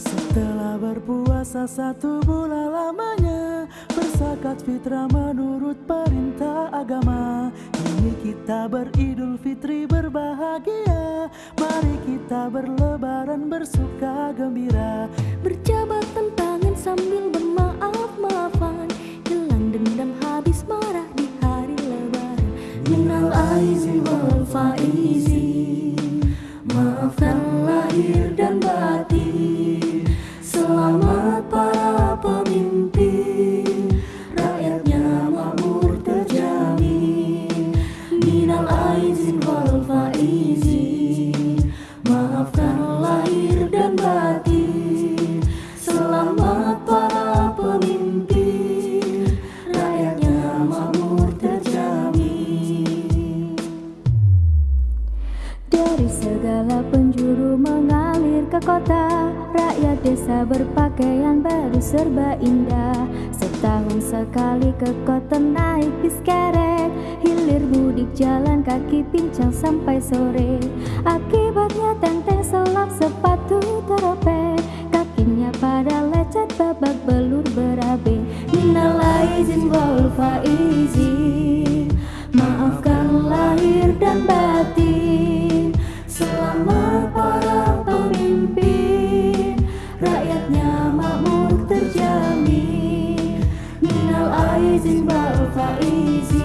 Setelah berpuasa satu bulan lamanya Bersakat fitrah menurut Kini kita beridul fitri berbahagia. Mari kita berlebaran bersuka gembira. Berjabat tangan sambil bermaaf-maafan. Hilang dendam habis marah di hari lebaran. Minal aizin wal faizin. Maafkan lahir dan batin. Selamat Maafkan lahir dan batin Selamat para pemimpin. Rakyatnya makmur terjamin. Dari segala penjuru mengalir ke kota Rakyat desa berpakaian baru serba indah. Setahun sekali ke kota naik bis Hilir mudik jalan kaki pincang sampai sore. Akibatnya tenteng selap sepatu teropek Kakinya pada lecet babak belur berabe. Minal aizin wal faizin. Maafkan lahir dan batin. Selamat para pemimpin. Rakyatnya makmur terjamin. Minal aizin wal faizin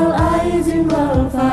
Minal aizin wal